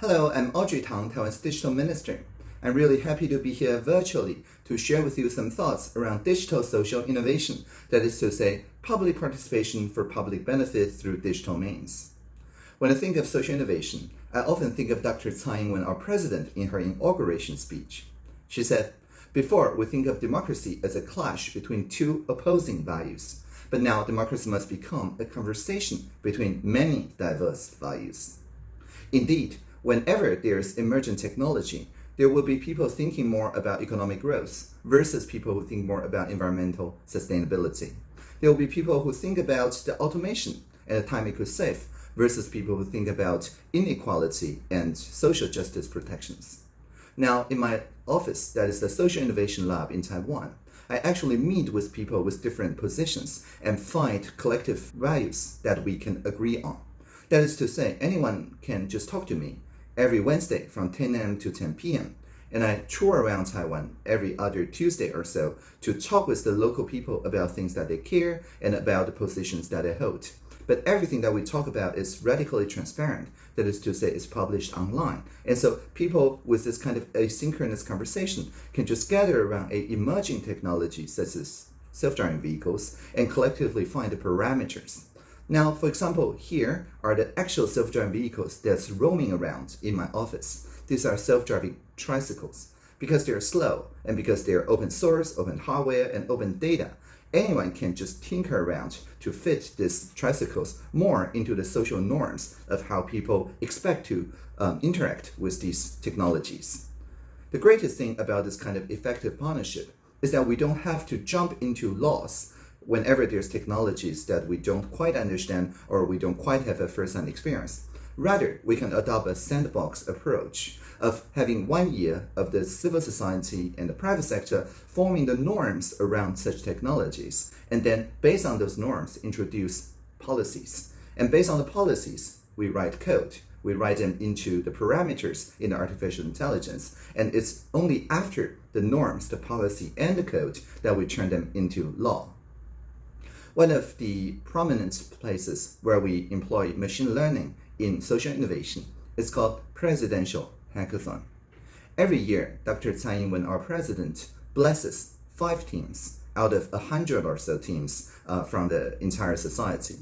Hello, I'm Audrey Tang, Taiwan's Digital Minister. I'm really happy to be here virtually to share with you some thoughts around digital social innovation, that is to say, public participation for public benefit through digital means. When I think of social innovation, I often think of Dr. Tsai Ing-wen, our president, in her inauguration speech. She said, before we think of democracy as a clash between two opposing values, but now democracy must become a conversation between many diverse values. Indeed, whenever there's emergent technology, there will be people thinking more about economic growth versus people who think more about environmental sustainability. There will be people who think about the automation and the time it could save versus people who think about inequality and social justice protections. Now, in my office, that is the Social Innovation Lab in Taiwan, I actually meet with people with different positions and find collective values that we can agree on. That is to say, anyone can just talk to me every Wednesday from 10 a.m. to 10 p.m. And I tour around Taiwan every other Tuesday or so to talk with the local people about things that they care and about the positions that they hold. But everything that we talk about is radically transparent. That is to say, it's published online. And so people with this kind of asynchronous conversation can just gather around a emerging technology such as self-driving vehicles and collectively find the parameters now, for example, here are the actual self-driving vehicles that's roaming around in my office. These are self-driving tricycles. Because they're slow and because they're open source, open hardware, and open data, anyone can just tinker around to fit these tricycles more into the social norms of how people expect to um, interact with these technologies. The greatest thing about this kind of effective partnership is that we don't have to jump into laws whenever there's technologies that we don't quite understand or we don't quite have a first-hand experience. Rather, we can adopt a sandbox approach of having one year of the civil society and the private sector forming the norms around such technologies, and then based on those norms, introduce policies. And based on the policies, we write code. We write them into the parameters in the artificial intelligence. And it's only after the norms, the policy, and the code that we turn them into law. One of the prominent places where we employ machine learning in social innovation is called Presidential Hackathon. Every year, Dr. Tsai Ing-wen, our president, blesses five teams out of a hundred or so teams uh, from the entire society.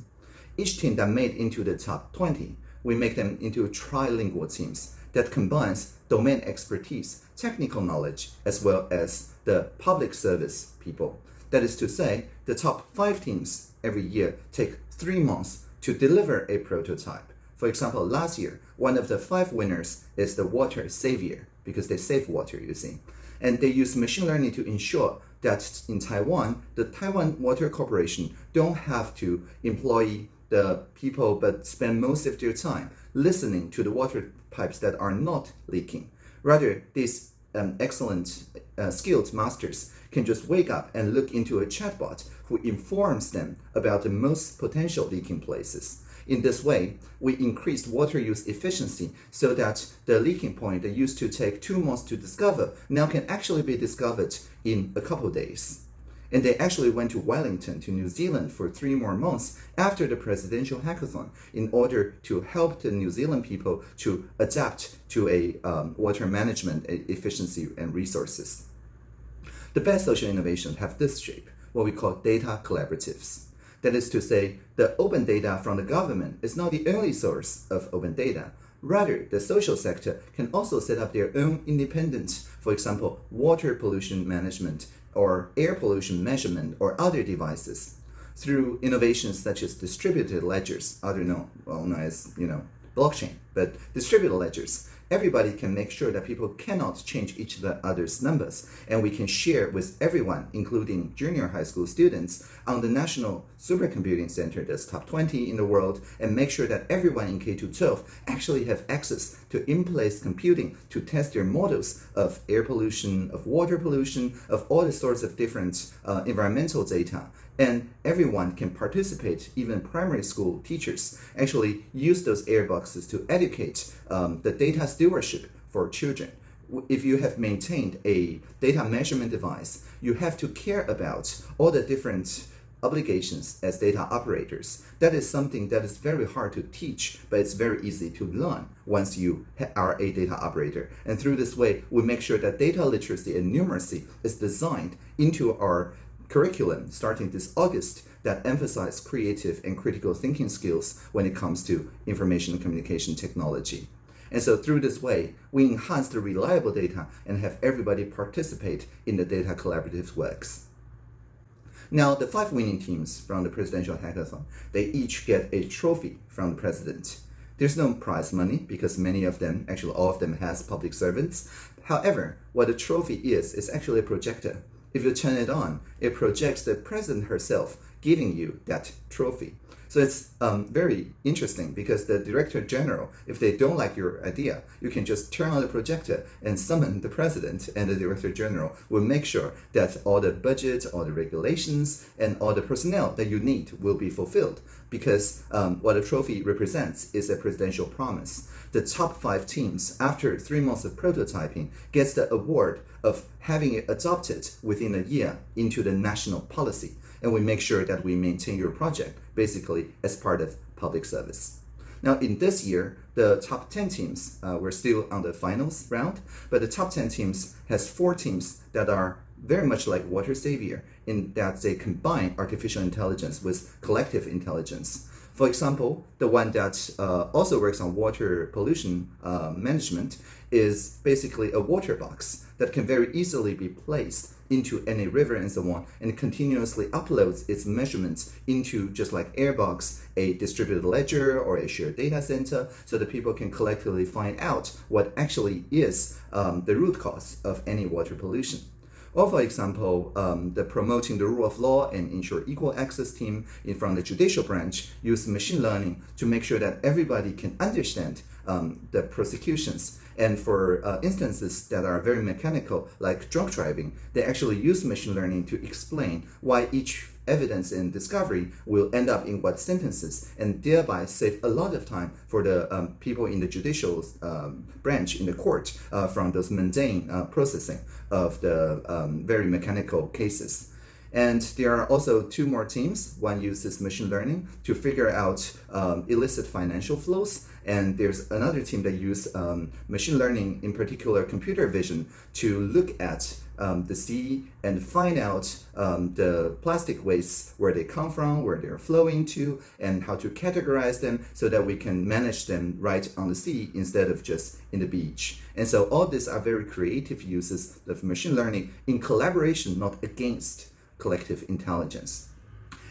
Each team that made into the top 20, we make them into trilingual teams that combines domain expertise, technical knowledge, as well as the public service people that is to say, the top five teams every year take three months to deliver a prototype. For example, last year, one of the five winners is the water savior because they save water, you see. And they use machine learning to ensure that in Taiwan, the Taiwan Water Corporation don't have to employ the people but spend most of their time listening to the water pipes that are not leaking. Rather, these um, excellent uh, skilled masters can just wake up and look into a chatbot who informs them about the most potential leaking places. In this way, we increased water use efficiency so that the leaking point that used to take two months to discover now can actually be discovered in a couple days. And they actually went to Wellington, to New Zealand for three more months after the presidential hackathon in order to help the New Zealand people to adapt to a um, water management efficiency and resources. The best social innovations have this shape, what we call data collaboratives. That is to say, the open data from the government is not the only source of open data. Rather, the social sector can also set up their own independent, for example, water pollution management or air pollution measurement or other devices through innovations such as distributed ledgers, other known, well known as, you know, blockchain, but distributed ledgers. Everybody can make sure that people cannot change each of the other's numbers, and we can share with everyone, including junior high school students, on the National Supercomputing Center that's top 20 in the world, and make sure that everyone in K-12 actually have access to in-place computing to test their models of air pollution, of water pollution, of all the sorts of different uh, environmental data and everyone can participate, even primary school teachers actually use those air boxes to educate um, the data stewardship for children. If you have maintained a data measurement device, you have to care about all the different obligations as data operators. That is something that is very hard to teach, but it's very easy to learn once you are a data operator. And through this way, we make sure that data literacy and numeracy is designed into our curriculum starting this August that emphasize creative and critical thinking skills when it comes to information and communication technology. And so through this way, we enhance the reliable data and have everybody participate in the data collaborative works. Now, the five winning teams from the presidential hackathon, they each get a trophy from the president. There's no prize money because many of them, actually all of them has public servants. However, what the trophy is, is actually a projector. If you turn it on, it projects the present herself giving you that trophy. So it's um, very interesting because the director general, if they don't like your idea, you can just turn on the projector and summon the president and the director general will make sure that all the budget, all the regulations, and all the personnel that you need will be fulfilled because um, what a trophy represents is a presidential promise. The top five teams, after three months of prototyping, gets the award of having it adopted within a year into the national policy and we make sure that we maintain your project basically as part of public service. Now, in this year, the top 10 teams, uh, we're still on the finals round, but the top 10 teams has four teams that are very much like Water Savior in that they combine artificial intelligence with collective intelligence. For example, the one that uh, also works on water pollution uh, management is basically a water box that can very easily be placed into any river and so on and continuously uploads its measurements into just like Airbox, a distributed ledger or a shared data center so that people can collectively find out what actually is um, the root cause of any water pollution. Or for example, um, the promoting the rule of law and ensure equal access team in from the judicial branch use machine learning to make sure that everybody can understand um, the prosecutions. And for uh, instances that are very mechanical, like drunk driving, they actually use machine learning to explain why each evidence and discovery will end up in what sentences and thereby save a lot of time for the um, people in the judicial um, branch in the court uh, from those mundane uh, processing of the um, very mechanical cases. And there are also two more teams. One uses machine learning to figure out um, illicit financial flows. And there's another team that uses um, machine learning, in particular computer vision, to look at um, the sea and find out um, the plastic wastes, where they come from, where they're flowing to, and how to categorize them so that we can manage them right on the sea instead of just in the beach. And so all these are very creative uses of machine learning in collaboration, not against collective intelligence.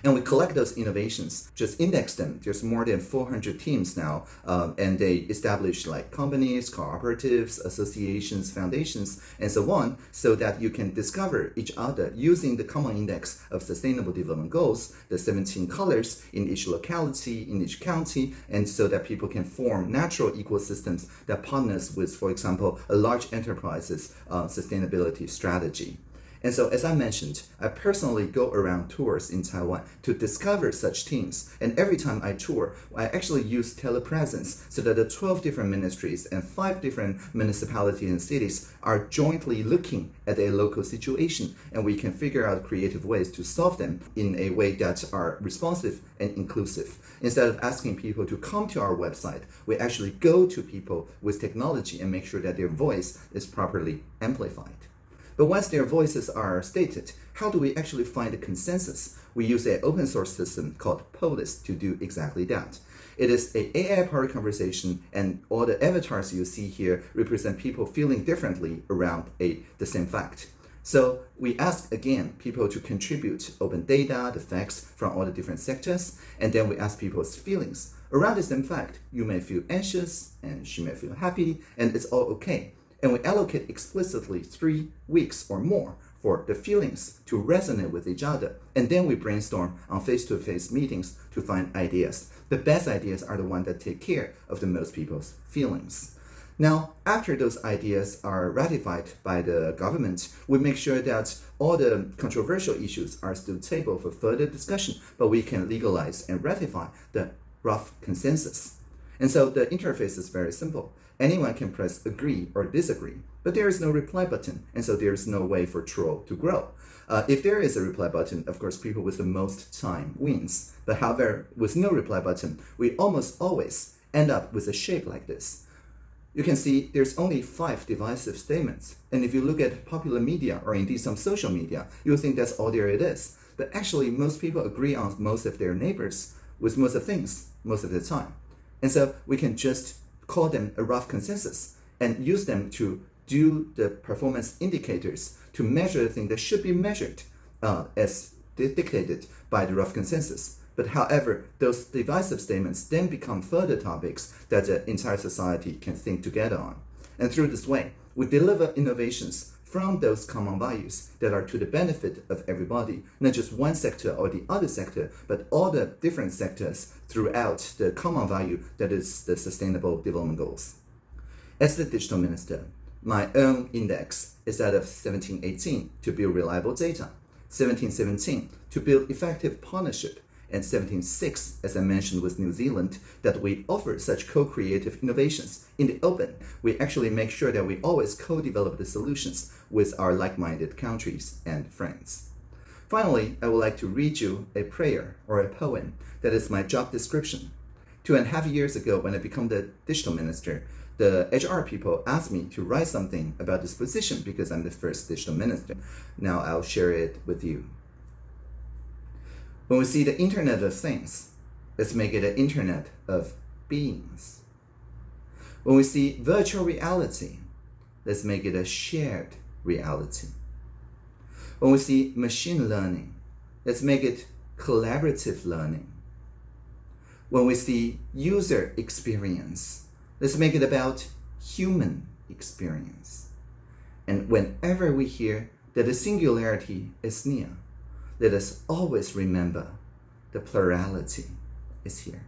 And we collect those innovations, just index them. There's more than 400 teams now, um, and they establish like companies, cooperatives, associations, foundations, and so on, so that you can discover each other using the Common Index of Sustainable Development Goals, the 17 colors in each locality, in each county, and so that people can form natural ecosystems that partners with, for example, a large enterprise's uh, sustainability strategy. And so, as I mentioned, I personally go around tours in Taiwan to discover such teams. And every time I tour, I actually use telepresence so that the 12 different ministries and five different municipalities and cities are jointly looking at a local situation. And we can figure out creative ways to solve them in a way that are responsive and inclusive. Instead of asking people to come to our website, we actually go to people with technology and make sure that their voice is properly amplified. But once their voices are stated, how do we actually find a consensus? We use an open source system called Polis to do exactly that. It is an AI-powered conversation, and all the avatars you see here represent people feeling differently around a, the same fact. So we ask again people to contribute open data, the facts from all the different sectors, and then we ask people's feelings. Around the same fact, you may feel anxious, and she may feel happy, and it's all okay and we allocate explicitly three weeks or more for the feelings to resonate with each other. And then we brainstorm on face-to-face -face meetings to find ideas. The best ideas are the ones that take care of the most people's feelings. Now, after those ideas are ratified by the government, we make sure that all the controversial issues are still table for further discussion, but we can legalize and ratify the rough consensus. And so the interface is very simple. Anyone can press agree or disagree, but there is no reply button, and so there is no way for troll to grow. Uh, if there is a reply button, of course, people with the most time wins. But however, with no reply button, we almost always end up with a shape like this. You can see there's only five divisive statements. And if you look at popular media or indeed some social media, you'll think that's all there it is. But actually, most people agree on most of their neighbors with most of things most of the time. And so we can just call them a rough consensus and use them to do the performance indicators to measure the thing that should be measured uh, as dictated by the rough consensus. But however, those divisive statements then become further topics that the entire society can think together on. And through this way, we deliver innovations from those common values that are to the benefit of everybody, not just one sector or the other sector, but all the different sectors throughout the common value that is the Sustainable Development Goals. As the digital minister, my own index is that of 1718 to build reliable data, 1717 to build effective partnership, and 17.6, as I mentioned with New Zealand, that we offer such co-creative innovations in the open. We actually make sure that we always co-develop the solutions with our like-minded countries and friends. Finally, I would like to read you a prayer or a poem that is my job description. Two and a half years ago, when I became the digital minister, the HR people asked me to write something about this position because I'm the first digital minister. Now I'll share it with you. When we see the Internet of Things, let's make it an Internet of Beings. When we see virtual reality, let's make it a shared reality. When we see machine learning, let's make it collaborative learning. When we see user experience, let's make it about human experience. And whenever we hear that the singularity is near, let us always remember the plurality is here.